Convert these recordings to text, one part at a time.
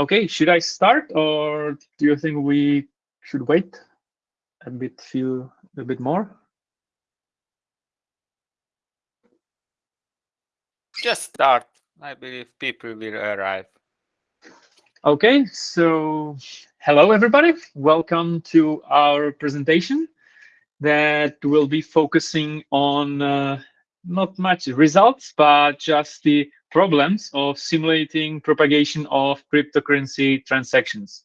Okay, should I start or do you think we should wait a bit, few, a bit more? Just start. I believe people will arrive. Okay, so hello everybody. Welcome to our presentation that will be focusing on uh, not much results, but just the problems of simulating propagation of cryptocurrency transactions.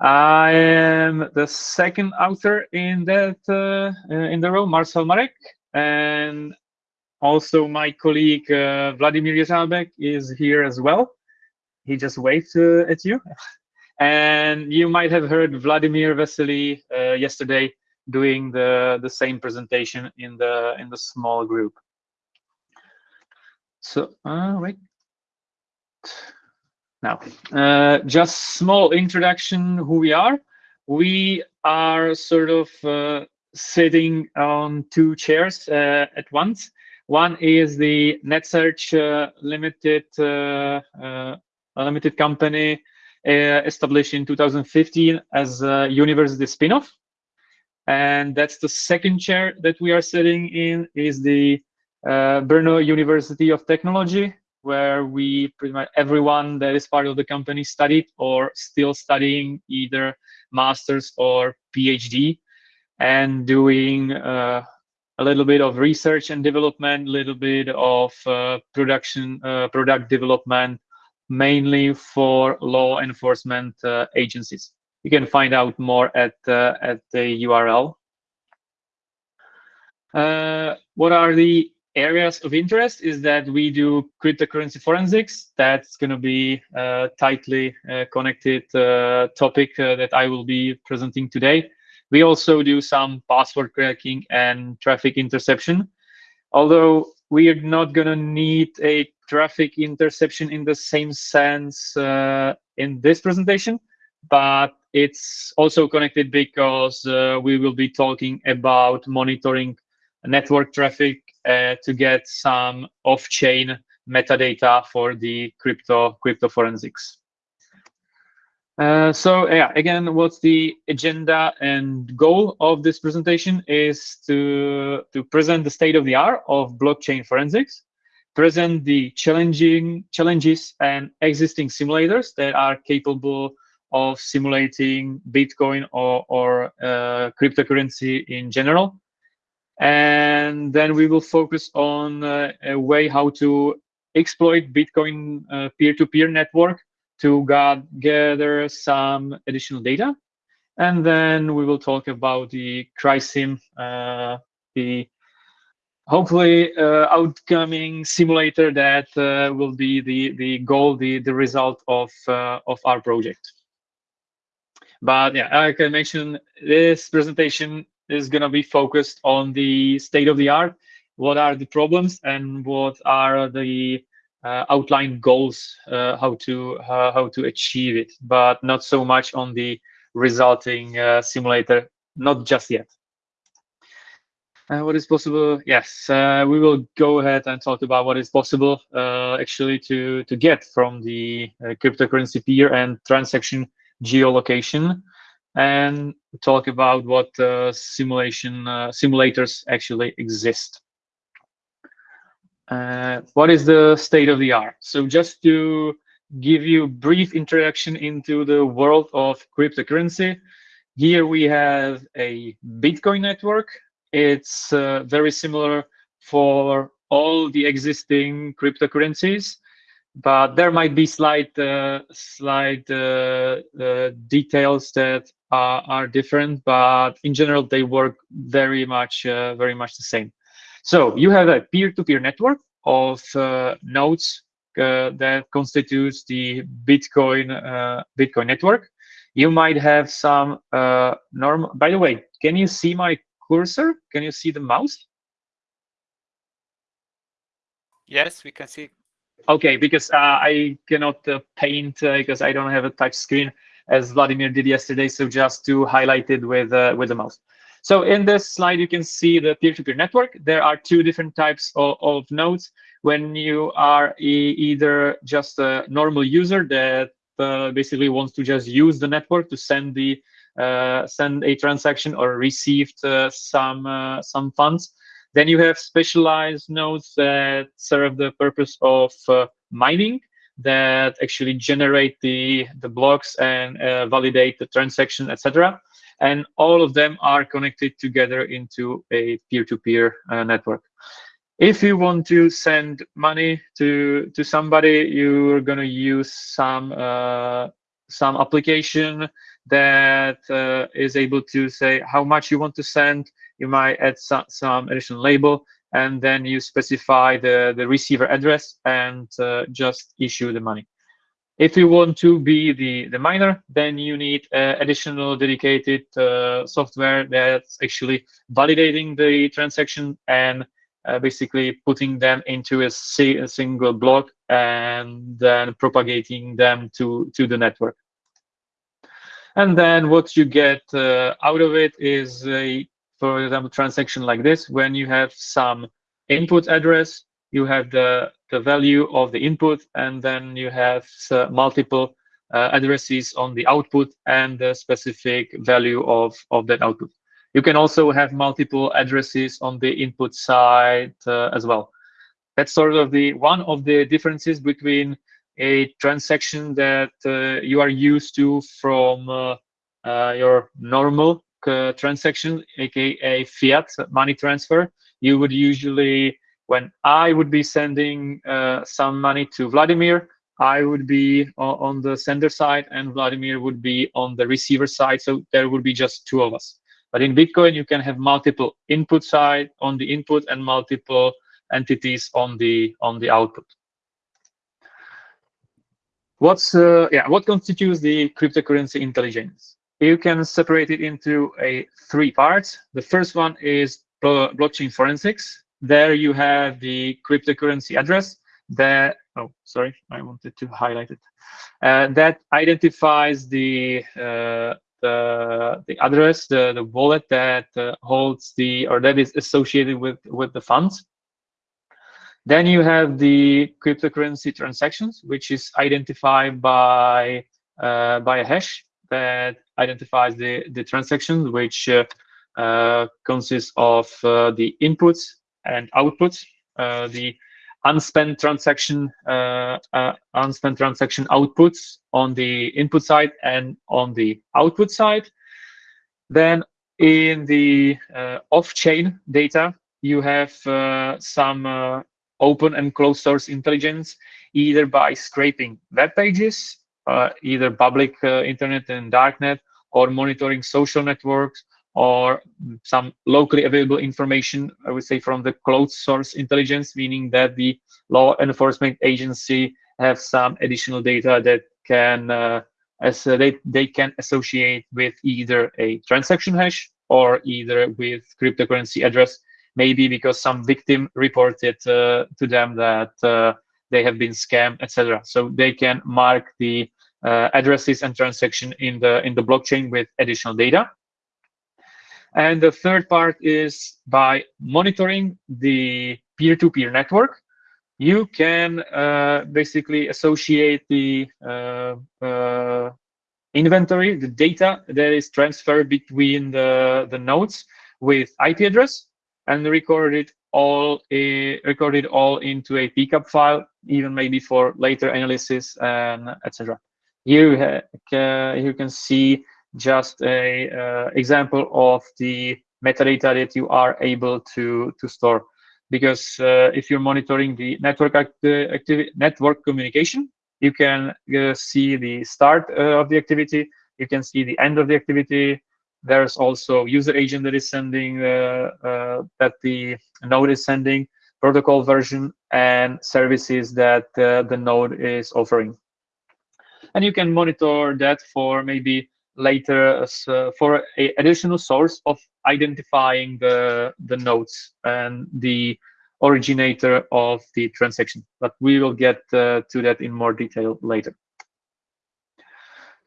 I am the second author in that uh, in the row, Marcel Marek, and also my colleague uh, Vladimir Jeřábek is here as well. He just waved uh, at you. and you might have heard Vladimir Vesely uh, yesterday doing the, the same presentation in the in the small group. So, uh, wait. Now, uh, just small introduction who we are. We are sort of uh, sitting on two chairs uh, at once. One is the NetSearch uh, limited uh, uh, limited company established in 2015 as a university spinoff. And that's the second chair that we are sitting in is the uh, Brno University of Technology, where we pretty much everyone that is part of the company studied or still studying either master's or PhD and doing uh, a little bit of research and development, a little bit of uh, production, uh, product development, mainly for law enforcement uh, agencies. You can find out more at, uh, at the URL. what are the areas of interest is that we do cryptocurrency forensics. That's going to be a tightly uh, connected uh, topic uh, that I will be presenting today. We also do some password cracking and traffic interception. Although we are not going to need a traffic interception in the same sense uh, in this presentation, but it's also connected because uh, we will be talking about monitoring network traffic uh, to get some off-chain metadata for the crypto crypto forensics. Uh, so yeah, again, what's the agenda and goal of this presentation is to, to present the state of the art of blockchain forensics, present the challenging challenges and existing simulators that are capable of simulating Bitcoin or, or uh, cryptocurrency in general, and then we will focus on uh, a way how to exploit Bitcoin uh, peer-to-peer -peer network to gather some additional data. And then we will talk about the Crysim, uh, the hopefully uh, outcoming simulator that uh, will be the, the goal, the, the result of, uh, of our project. But yeah, like I can mention this presentation is going to be focused on the state of the art, what are the problems, and what are the uh, outlined goals, uh, how to uh, how to achieve it, but not so much on the resulting uh, simulator, not just yet. Uh, what is possible? Yes, uh, we will go ahead and talk about what is possible actually to to get from the cryptocurrency peer and transaction geolocation and talk about what uh, simulation uh, simulators actually exist. Uh, what is the state of the art? So just to give you a brief introduction into the world of cryptocurrency, here we have a Bitcoin network. It's uh, very similar for all the existing cryptocurrencies but there might be slight uh, slight uh, uh, details that are, are, different but in general they work very much uh, very much the same. So you have a peer-to-peer -peer network of uh, nodes uh, that constitutes the bitcoin bitcoin network. You might have some normal by the way can you see my cursor? Can you see the mouse? Yes we can see. Okay, because uh, I cannot uh, paint uh, because I don't have a touch screen as Vladimir did yesterday. So just to highlight it with uh, with the mouse. So in this slide, you can see the peer-to-peer -peer network. There are two different types of, of nodes. When you are e either just a normal user that uh, basically wants to just use the network to send the uh, send a transaction or received uh, some uh, some funds. Then you have specialized nodes that serve the purpose of uh, mining that actually generate the the blocks and validate the transaction, etc. And all of them are connected together into a peer-to-peer -peer, network. If you want to send money to to somebody you're going to use some uh, some application that uh, is able to say how much you want to send. You might add some, some additional label and then you specify the the receiver address and uh, just issue the money if you want to be the the miner then you need uh, additional dedicated uh, software that's actually validating the transaction and uh, basically putting them into a, a, single block and then propagating them to, to the network. And then what you get uh, out of it is a, for example, transaction like this, when you have some input address, you have the, the value of the input, and then you have uh, multiple uh, addresses on the output and the specific value of, of that output. You can also have multiple addresses on the input side uh, as well. That's sort of the one of the differences between a transaction that uh, you are used to from uh, uh your normal uh, transaction, aka fiat money transfer. You would usually, when I would be sending uh, some money to Vladimir, I would be on the sender side and Vladimir would be on the receiver side. So there would be just two of us. But in Bitcoin, you can have multiple input side on the input and multiple entities on the on the output. What's uh, yeah? What constitutes the cryptocurrency intelligence? You can separate it into a three parts. The first one is blockchain forensics. There you have the cryptocurrency address that oh sorry I wanted to highlight it uh, that identifies the uh, the the address, the the wallet that uh, holds the or that is associated with with the funds. Then you have the cryptocurrency transactions, which is identified by uh, by a hash that identifies the the transactions, which uh, uh consists of uh, the inputs and outputs. The unspent transaction uh, uh, unspent transaction outputs on the input side and on the output side. Then in the uh, off-chain data, you have some open and closed source intelligence, either by scraping web pages, either public internet and darknet, or monitoring social networks, or some locally available information, I would say from the closed source intelligence, meaning that the law enforcement agency have some additional data that can uh, as uh, they, they can associate with either a transaction hash or either with cryptocurrency address, maybe because some victim reported uh, to them that uh, they have been scammed, etc. So they can mark the uh, addresses and transaction in the in the blockchain with additional data. And the third part is by monitoring the peer-to-peer -peer network, you can uh, basically associate the uh, uh, inventory, the data that is transferred between the, the nodes with IP address and record it all a, record it all into a pcap file, even maybe for later analysis and etc. Here uh, you can see just a uh, example of the metadata that you are able to to store because uh, if you're monitoring the network activity network communication you can uh, see the start uh, of the activity you can see the end of the activity there's also user agent that is sending uh, uh, that the node is sending protocol version and services that the node is offering. And you can monitor that for maybe later uh, for a additional source of identifying the the nodes and the originator of the transaction. But we will get uh, to that in more detail later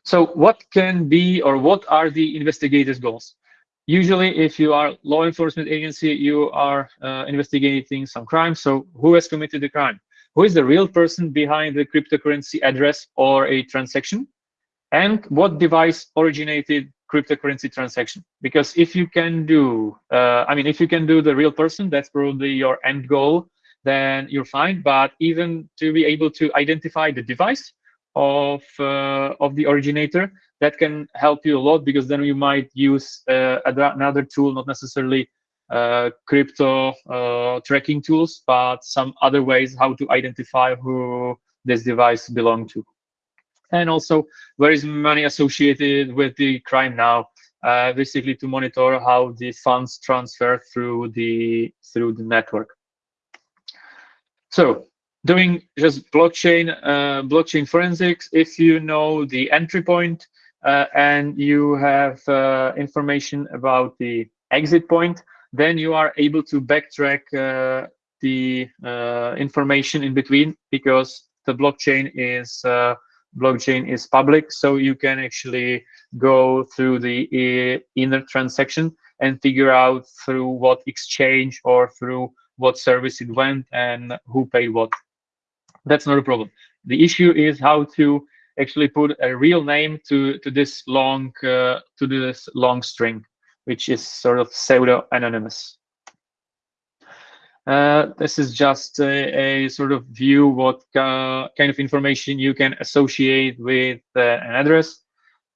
so what can be or what are the investigators goals usually if you are law enforcement agency you are uh, investigating some crime so who has committed the crime who is the real person behind the cryptocurrency address or a transaction, and what device originated cryptocurrency transaction. Because if you can do, uh, I mean, if you can do the real person, that's probably your end goal, then you're fine. But even to be able to identify the device of uh, of the originator, that can help you a lot because then you might use uh, another tool, not necessarily uh, crypto uh, tracking tools, but some other ways how to identify who this device belong to. And also, where is money associated with the crime now? Uh, basically, to monitor how the funds transfer through the through the network. So, doing just blockchain uh, blockchain forensics. If you know the entry point uh, and you have uh, information about the exit point, then you are able to backtrack uh, the uh, information in between because the blockchain is uh, blockchain is public, so you can actually go through the inner transaction and figure out through what exchange or through what service it went and who paid what. That's not a problem. The issue is how to actually put a real name to to this long uh, to this long string which is sort of pseudo anonymous. Uh, this is just a, a, sort of view what uh, kind of information you can associate with uh, an address.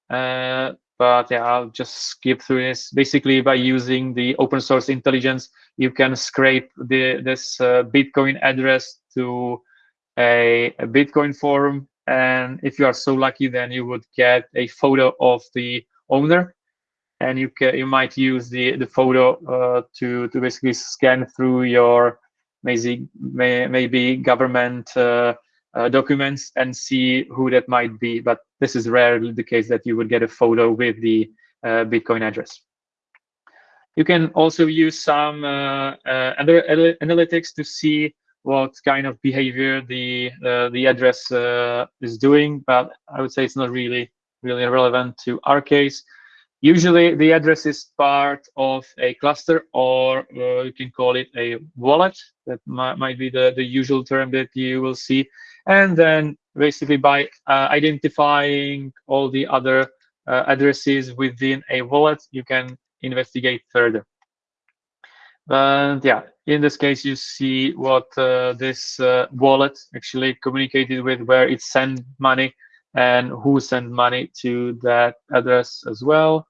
Uh, but yeah, I'll just skip through this. Basically, by using the open source intelligence, you can scrape the, this uh, Bitcoin address to a, a Bitcoin forum. And if you are so lucky, then you would get a photo of the owner and you can you might use the the photo uh, to to basically scan through your maybe maybe government uh, uh, documents and see who that might be. But this is rarely the case that you would get a photo with the uh, Bitcoin address. You can also use some uh, uh, other analytics to see what kind of behavior the the address is doing, but I would say it's not really really relevant to our case. Usually the address is part of a cluster or uh, you can call it a wallet. That might, might be the, the usual term that you will see. And then basically by uh, identifying all the other uh, addresses within a wallet, you can investigate further. But yeah, in this case, you see what uh, this uh, wallet actually communicated with, where it sent money and who sent money to that address as well.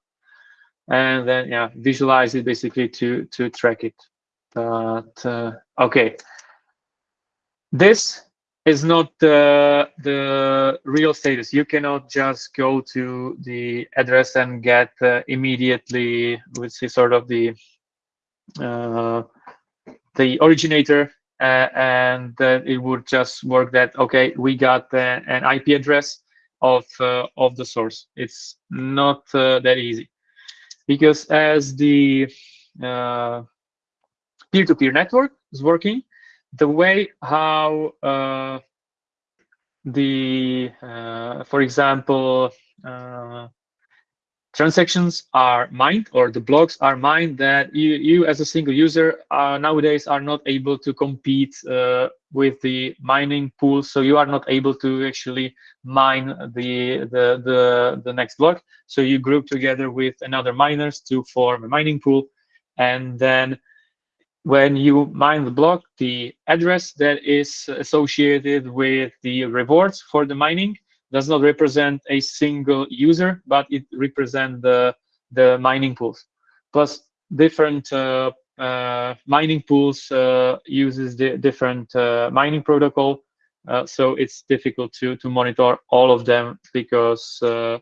And then, yeah, visualize it basically to, to track it. But, uh, okay. This is not the, the real status. You cannot just go to the address and get uh, immediately, which is sort of the, uh, the originator uh, and uh, it would just work that okay we got uh, an ip address of uh, of the source. It's not uh, that easy because as the uh, peer-to-peer -peer network is working, the way how the, for example, transactions are mined or the blocks are mined that you, you as a single user are nowadays are not able to compete uh, with the mining pool. So you are not able to actually mine the, the the the next block. So you group together with another miners to form a mining pool. And then when you mine the block the address that is associated with the rewards for the mining does not represent a single user, but it represents the, the mining pools. Plus different uh, uh, mining pools uh, uses the different uh, mining protocol. Uh, so it's difficult to, to monitor all of them because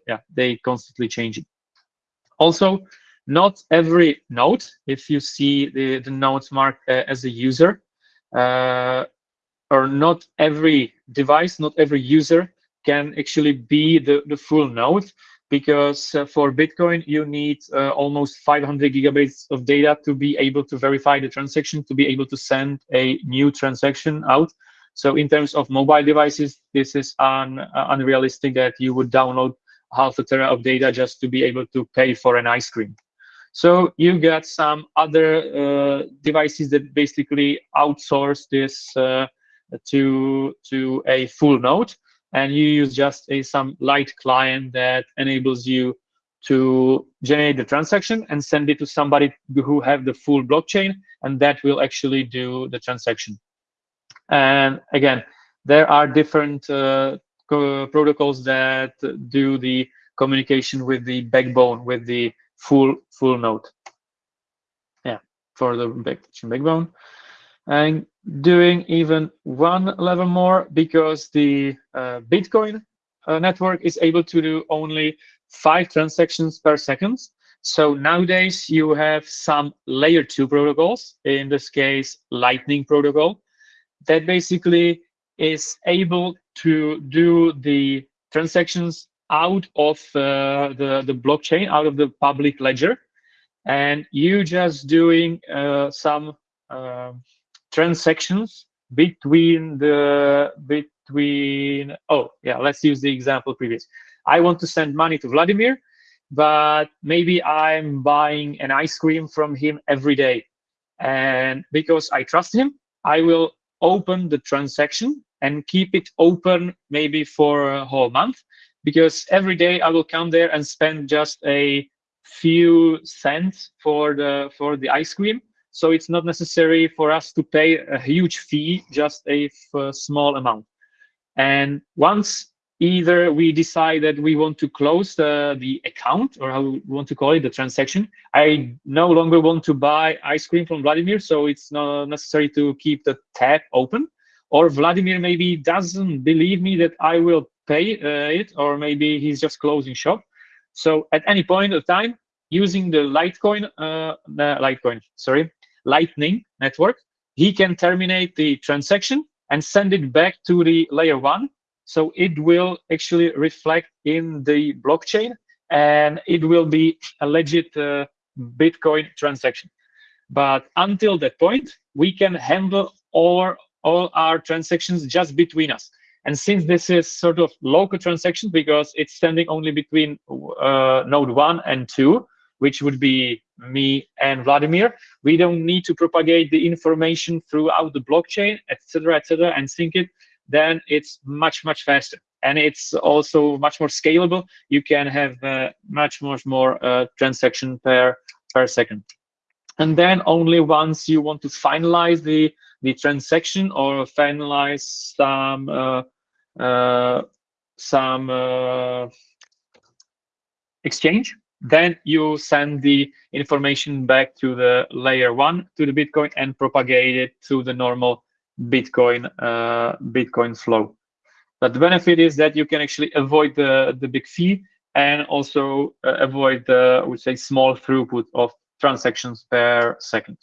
yeah, they constantly changing. Also, not every node, if you see the, the nodes marked as a user, or not every device, not every user can actually be the, the full node because uh, for Bitcoin, you need uh, almost 500 gigabytes of data to be able to verify the transaction, to be able to send a new transaction out. So in terms of mobile devices, this is un, uh, unrealistic that you would download half a tera of data just to be able to pay for an ice cream. So you got some other uh, devices that basically outsource this uh, to to a full node, and you use just a some light client that enables you to generate the transaction and send it to somebody who have the full blockchain, and that will actually do the transaction. And again, there are different uh, protocols that do the communication with the backbone, with the full full node. Yeah, for the backbone. And doing even one level more because the uh, Bitcoin uh, network is able to do only five transactions per second. So nowadays you have some layer two protocols, in this case, Lightning protocol, that basically is able to do the transactions out of uh, the, the blockchain, out of the public ledger. And you just doing uh, some uh, transactions between the between oh yeah let's use the example previous. I want to send money to vladimir but maybe i'm buying an ice cream from him every day. And because i trust him i will open the transaction and keep it open maybe for a whole month because every day i will come there and spend just a few cents for the for the ice cream so it's not necessary for us to pay a huge fee, just a small amount. And once either we decide that we want to close the, the account or how we want to call it, the transaction, I no longer want to buy ice cream from Vladimir, so it's not necessary to keep the tab open. Or Vladimir maybe doesn't believe me that I will pay uh, it, or maybe he's just closing shop. So at any point of time, using the Litecoin, uh, the Litecoin, sorry, Lightning network, he can terminate the transaction and send it back to the layer one. So it will actually reflect in the blockchain and it will be a legit uh, Bitcoin transaction. But until that point, we can handle all, all our transactions just between us. And since this is sort of local transaction because it's standing only between uh, node one and two, which would be me and Vladimir. We don't need to propagate the information throughout the blockchain, etc., etc., and sync it. Then it's much, much faster. And it's also much more scalable. You can have uh, much, much more uh, transaction per, per second. And then only once you want to finalize the, the transaction or finalize some uh, uh some uh, exchange, then you send the information back to the layer one to the Bitcoin and propagate it to the normal Bitcoin uh, Bitcoin flow. But the benefit is that you can actually avoid the the big fee and also uh, avoid the I would say small throughput of transactions per second.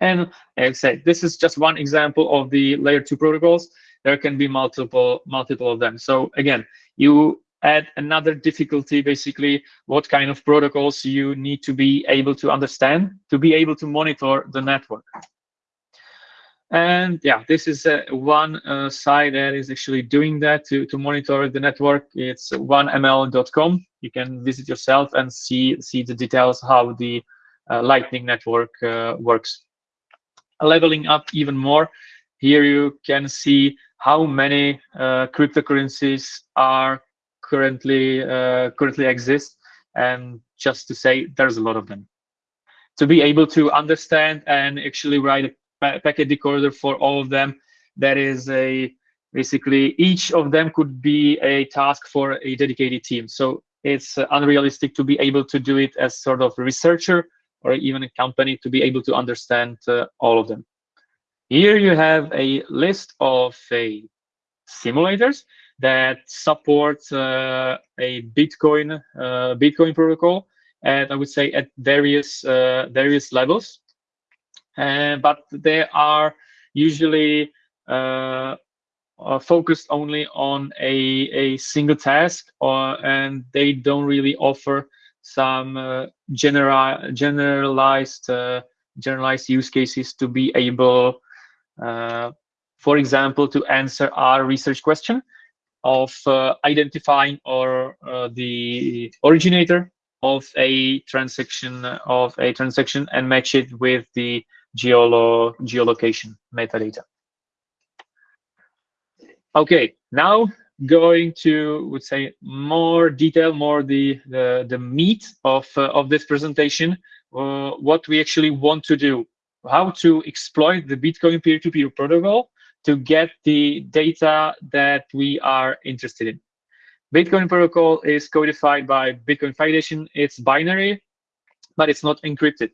And like I said, this is just one example of the layer two protocols. There can be multiple multiple of them. So again, you add another difficulty, basically, what kind of protocols you need to be able to understand to be able to monitor the network. And yeah, this is uh, one uh, site that is actually doing that to, to monitor the network. It's 1ml.com. You can visit yourself and see, see the details how the uh, Lightning network uh, works. Leveling up even more, here you can see how many uh, cryptocurrencies are currently uh, currently exist and just to say there's a lot of them. To be able to understand and actually write a packet decoder for all of them that is a basically each of them could be a task for a dedicated team. So it's uh, unrealistic to be able to do it as sort of researcher or even a company to be able to understand uh, all of them. Here you have a list of a simulators that supports uh, a Bitcoin uh, Bitcoin protocol, and I would say at various uh, various levels. but they are usually uh, focused only on a, a single task or and they don't really offer some uh, general generalized uh, generalized use cases to be able for example to answer our research question of uh, identifying or uh, the originator of a transaction of a transaction and match it with the geolo geolocation metadata. Okay, now going to would say more detail, more the the, the meat of uh, of this presentation, uh, what we actually want to do, how to exploit the Bitcoin peer-to-peer -peer protocol to get the data that we are interested in. Bitcoin protocol is codified by Bitcoin Foundation. It's binary, but it's not encrypted.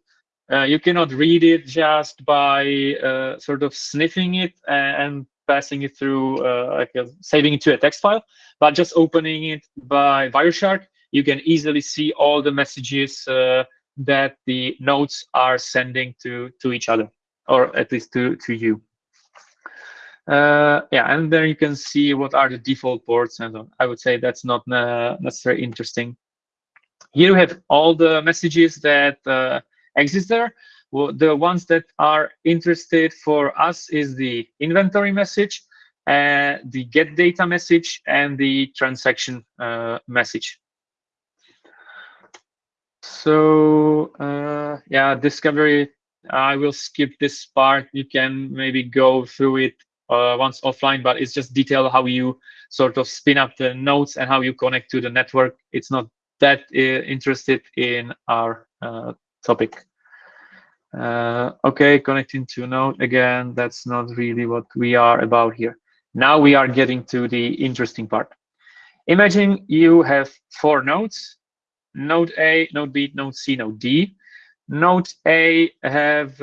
Uh, you cannot read it just by uh, sort of sniffing it and passing it through, uh, like a, saving it to a text file, but just opening it by Wireshark, you can easily see all the messages uh, that the nodes are sending to to each other, or at least to to you. Uh, yeah, and there you can see what are the default ports, and I would say that's not uh, necessarily interesting. Here we have all the messages that uh, exist there. Well, the ones that are interested for us is the inventory message, uh, the get data message, and the transaction uh, message. So uh, yeah, discovery, I will skip this part. You can maybe go through it uh, once offline, but it's just detail how you sort of spin up the nodes and how you connect to the network. It's not that uh, interested in our uh, topic. Uh, okay, connecting to node again, that's not really what we are about here. Now we are getting to the interesting part. Imagine you have four nodes, node A, node B, node C, node D. Node A have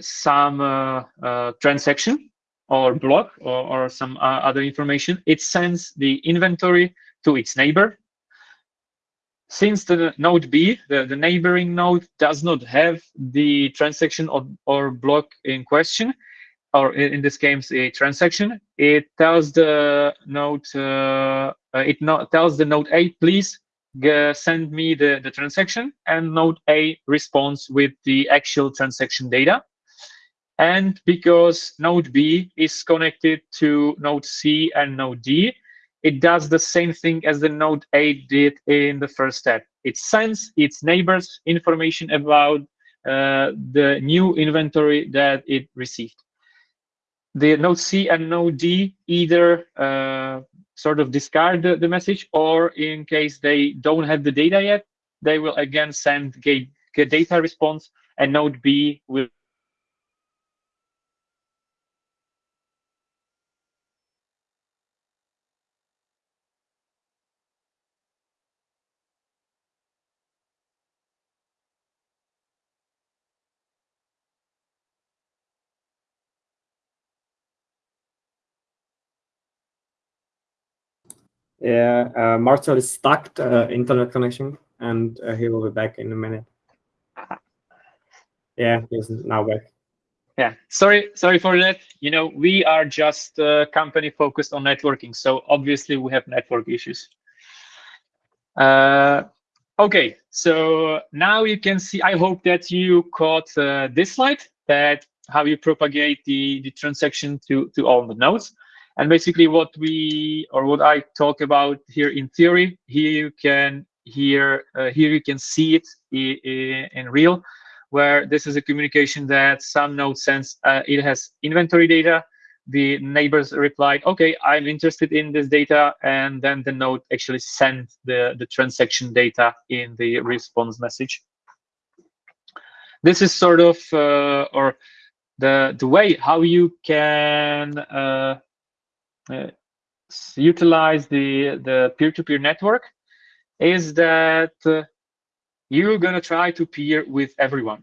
some uh, uh, transaction or block or, or some uh, other information. It sends the inventory to its neighbor since the node B, the, the neighboring node, does not have the transaction or, or block in question, or in this case, a transaction, it tells the node, uh, it not, tells the node A, please send me the, the transaction, and node A responds with the actual transaction data. And because node B is connected to node C and node D, it does the same thing as the node A did in the first step. It sends its neighbors information about uh, the new inventory that it received. The node C and node D either uh, sort of discard the, the, message or in case they don't have the data yet, they will again send get, get data response and node B will Yeah, uh, Marcel is stuck uh, internet connection, and uh, he will be back in a minute. Yeah, he's now back. Yeah, sorry, sorry for that. You know, we are just a company focused on networking, so obviously we have network issues. Uh, okay, so now you can see. I hope that you caught uh, this slide that how you propagate the the transaction to to all the nodes. And basically what we, or what I talk about here in theory, here you can here, uh, here you can see it in, in real, where this is a communication that some node sends, uh, it has inventory data, the neighbors replied, okay, I'm interested in this data, and then the node actually sent the, the transaction data in the response message. This is sort of, uh, or the, the way how you can uh, utilize the the peer-to-peer -peer network is that uh, you're going to try to peer with everyone.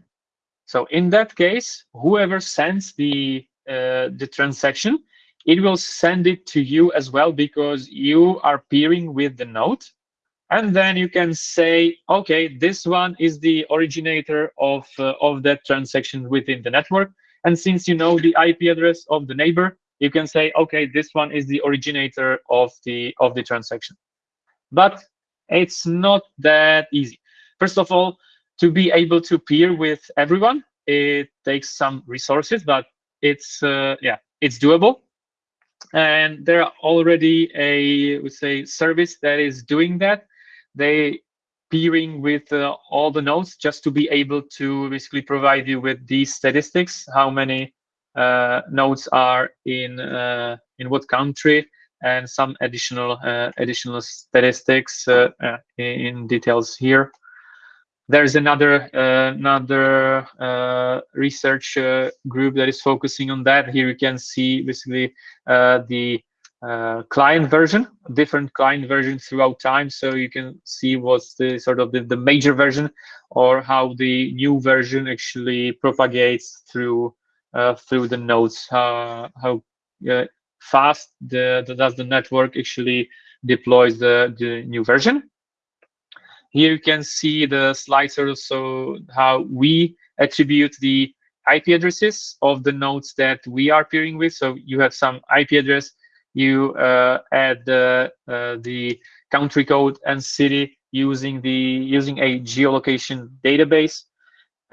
So in that case, whoever sends the uh, the transaction, it will send it to you as well because you are peering with the node. And then you can say, okay, this one is the originator of, uh, of that transaction within the network. And since you know the IP address of the neighbor, you can say, okay, this one is the originator of the of the transaction. But it's not that easy. First of all, to be able to peer with everyone, it takes some resources, but it's uh, yeah, it's doable. And there are already a would say service that is doing that. They peering with uh, all the nodes just to be able to basically provide you with these statistics, how many nodes are in uh, in what country and some additional uh, additional statistics uh, uh, in details here. There's another another research group that is focusing on that. Here you can see basically the uh, client version, different client versions throughout time. So you can see what's the sort of the, the major version or how the new version actually propagates through uh, through the nodes, how, uh, fast the, the, does the network actually deploys the, the new version. Here you can see the slicer, so how we attribute the IP addresses of the nodes that we are peering with. So you have some IP address, you uh, add uh, the country code and city using the using a geolocation database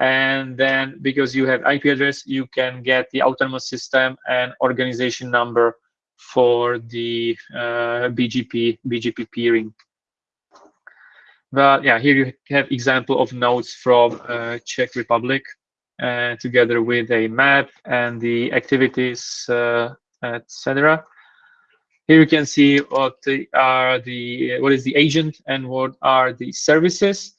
and then because you have IP address, you can get the autonomous system and organization number for the uh, BGP BGP peering. But yeah, here you have example of nodes from uh, Czech Republic, uh, together with a map and the activities, uh, etc. Here you can see what are the what is the agent and what are the services.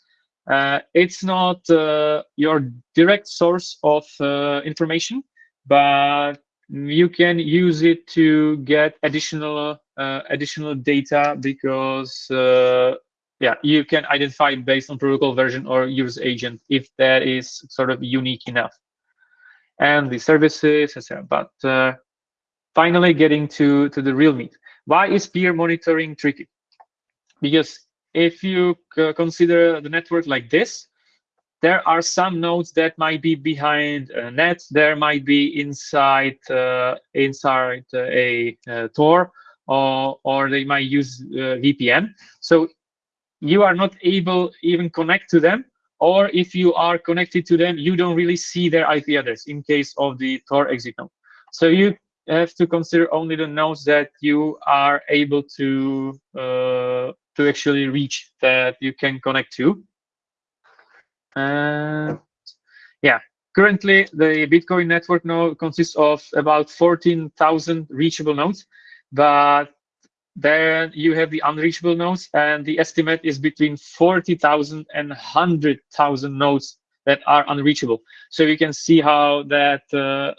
Uh, it's not uh, your direct source of uh, information, but you can use it to get additional additional data because yeah, you can identify based on protocol version or use agent if that is sort of unique enough. And the services, etc. But uh, finally, getting to to the real meat. Why is peer monitoring tricky? Because if you consider the network like this, there are some nodes that might be behind a NAT. There might be inside uh, inside a, a Tor, or or they might use uh, VPN. So you are not able even connect to them. Or if you are connected to them, you don't really see their IP address in case of the Tor exit node. So you have to consider only the nodes that you are able to uh, to actually reach that you can connect to. Uh, yeah, currently the Bitcoin network node consists of about 14,000 reachable nodes, but then you have the unreachable nodes, and the estimate is between 40,000 and 100,000 nodes that are unreachable. So you can see how that uh,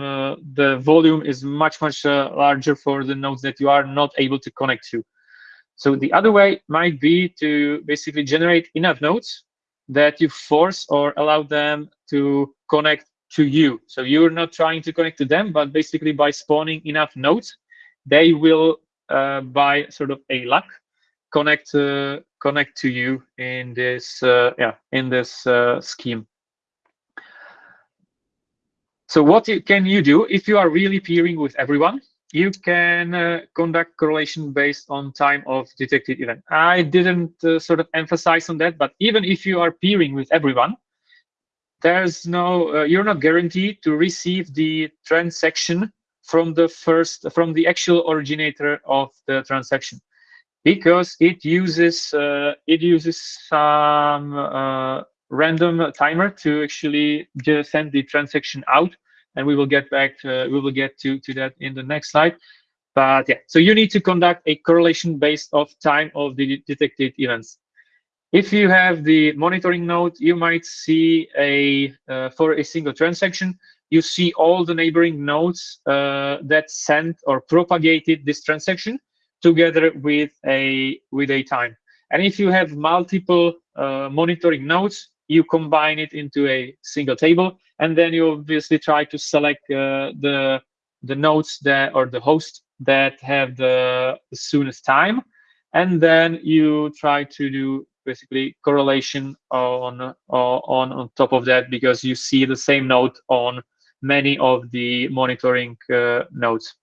uh, the volume is much, much uh, larger for the nodes that you are not able to connect to. So the other way might be to basically generate enough nodes that you force or allow them to connect to you. So you're not trying to connect to them, but basically by spawning enough nodes, they will, uh, by sort of a luck, connect uh, connect to you in this uh, yeah in this uh, scheme. So what can you do if you are really peering with everyone? You can uh, conduct correlation based on time of detected event. I didn't uh, sort of emphasize on that, but even if you are peering with everyone, there's no uh, you're not guaranteed to receive the transaction from the first from the actual originator of the transaction because it uses uh, it uses some uh, random timer to actually just send the transaction out. And we will get back to, we will get to to that in the next slide. But yeah so you need to conduct a correlation based of time of the detected events. If you have the monitoring node you might see a uh, for a single transaction you see all the neighboring nodes uh, that sent or propagated this transaction together with a with a time. And if you have multiple uh, monitoring nodes, you combine it into a single table, and then you obviously try to select uh, the the nodes that or the host that have the, the soonest time, and then you try to do basically correlation on on on top of that because you see the same node on many of the monitoring uh, nodes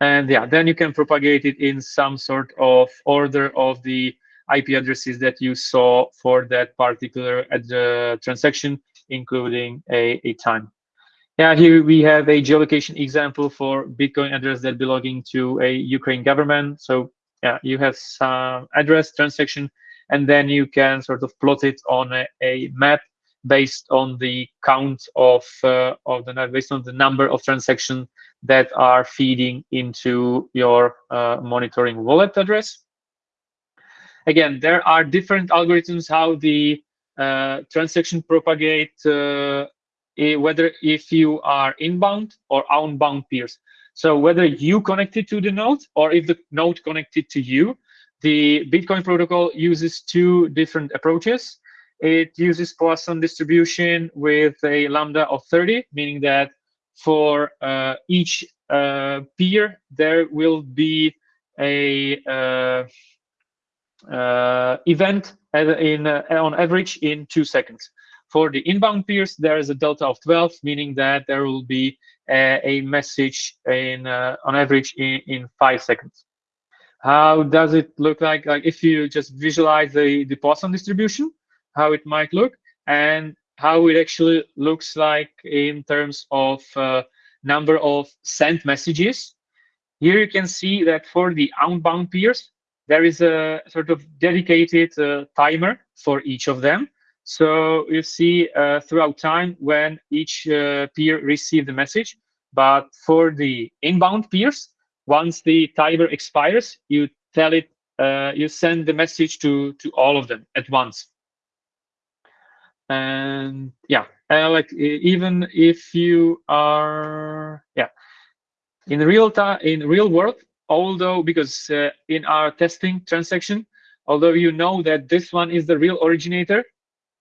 and yeah then you can propagate it in some sort of order of the IP addresses that you saw for that particular uh, transaction, including a, a time. Yeah, here we have a geolocation example for Bitcoin address that belonging to a Ukraine government. So yeah, you have some address transaction, and then you can sort of plot it on a, a map based on the count of uh, of the based on the number of transactions that are feeding into your uh, monitoring wallet address. Again, there are different algorithms how the uh, transaction propagate, uh, whether if you are inbound or outbound peers. So whether you connected to the node or if the node connected to you, the Bitcoin protocol uses two different approaches. It uses Poisson distribution with a lambda of 30, meaning that for uh, each uh, peer, there will be a uh, event in on average in two seconds. For the inbound peers, there is a delta of 12, meaning that there will be a, a message in on average in, in five seconds. How does it look like? Like if you just visualize the, the Poisson distribution, how it might look, and how it actually looks like in terms of uh, number of sent messages. Here you can see that for the outbound peers, there is a sort of dedicated uh, timer for each of them. So you see uh, throughout time when each uh, peer received the message. But for the inbound peers, once the timer expires, you tell it, uh, you send the message to to all of them at once and yeah like even if you are yeah in real time in real world although because uh, in our testing transaction although you know that this one is the real originator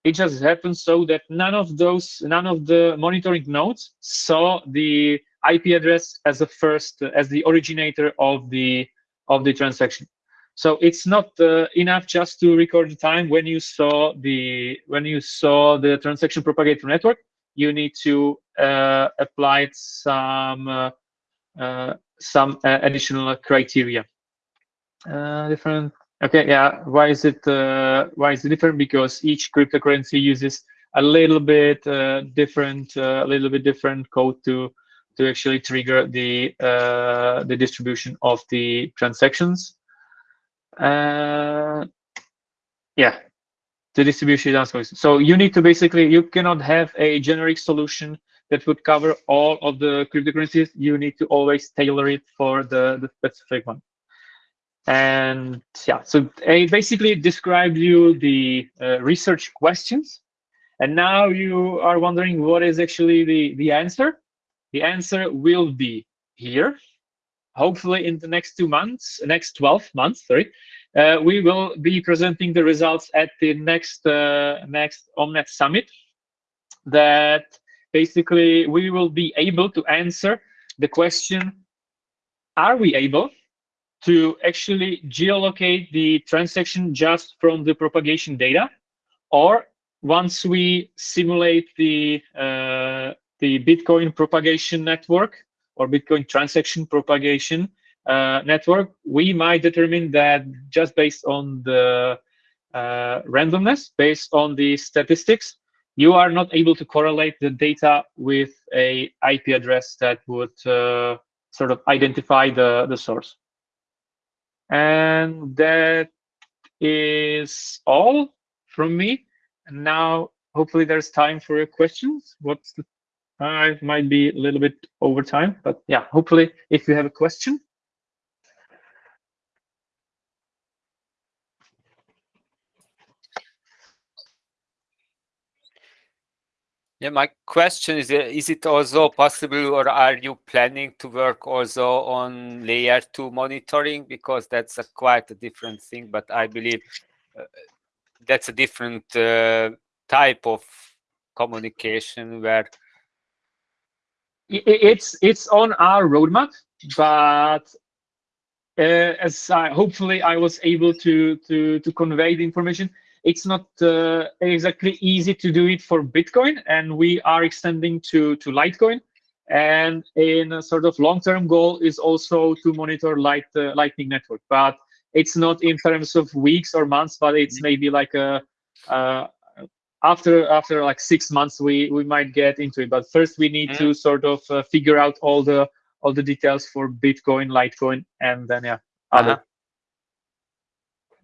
it just happens so that none of those none of the monitoring nodes saw the ip address as the first as the originator of the of the transaction so it's not uh, enough just to record the time when you saw the when you saw the transaction propagator network. You need to uh, apply some uh, uh some uh, additional criteria. Uh, different. Okay, yeah. Why is it why is it different? Because each cryptocurrency uses a little bit different, a little bit different code to to actually trigger the the distribution of the transactions. Uh, yeah, the distribution is So you need to basically, you cannot have a generic solution that would cover all of the cryptocurrencies. You need to always tailor it for the, the specific one. And yeah, so I basically described you the uh, research questions. And now you are wondering what is actually the, the answer. The answer will be here hopefully in the next two months, next 12 months, sorry, uh, we will be presenting the results at the next uh, next OMNeT Summit. That basically we will be able to answer the question: Are we able to actually geolocate the transaction just from the propagation data, or once we simulate the uh, the Bitcoin propagation network or Bitcoin transaction propagation uh, network, we might determine that just based on the uh, randomness, based on the statistics, you are not able to correlate the data with a IP address that would uh, sort of identify the, the source. And that is all from me. And now, hopefully there's time for your questions. What's the I might be a little bit over time, but yeah, hopefully if you have a question. Yeah, my question is, uh, is it also possible or are you planning to work also on layer two monitoring? Because that's a quite a different thing, but I believe uh, that's a different uh, type of communication where it's it's on our roadmap, but uh, as I, hopefully I was able to to to convey the information, it's not uh, exactly easy to do it for Bitcoin, and we are extending to to Litecoin. And in a sort of long-term goal is also to monitor Light uh, Lightning Network, but it's not in terms of weeks or months, but it's mm-hmm. maybe like a, a after after like six months we we might get into it but first we need mm. to sort of uh, figure out all the all the details for bitcoin litecoin and then yeah other uh -huh.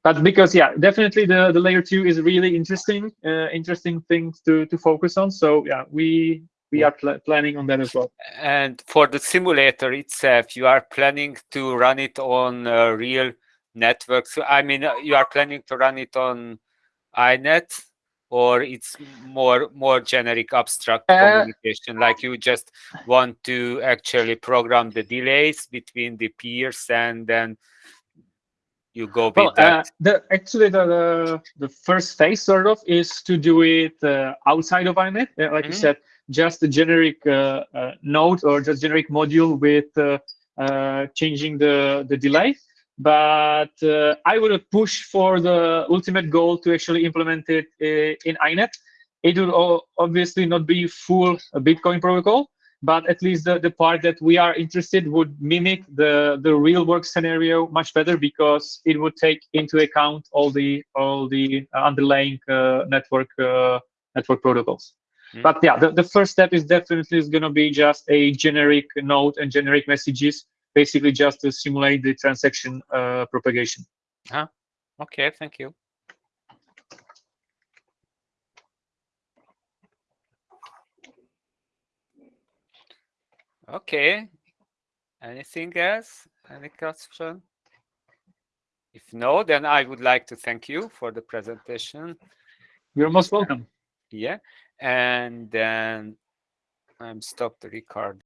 but because yeah definitely the the layer two is really interesting uh, interesting thing to to focus on so yeah we we are pl- planning on that as well. And for the simulator itself, you are planning to run it on uh, real networks. So, I mean, uh, you are planning to run it on INET, or it's more more generic, abstract Uh, communication. Like you just want to actually program the delays between the peers, and then you go with Well, uh, that. the actually the, the the first phase sort of is to do it uh, outside of INET. Uh, like you Mhm. said, just a generic uh, uh, node or just generic module with uh, uh, changing the the delay. But uh, I would push for the ultimate goal to actually implement it uh, in INET. It will obviously not be full uh, Bitcoin protocol, but at least the, the part that we are interested would mimic the, the real work scenario much better because it would take into account all the all the underlying uh, network uh, network protocols. Mm. But yeah, the, the first step is definitely is going to be just a generic node and generic messages, basically just to simulate the transaction uh, propagation. Okay, thank you. Okay. Anything else? Any question? If no, then I would like to thank you for the presentation. You're most welcome. Yeah. And then I'm stop the record.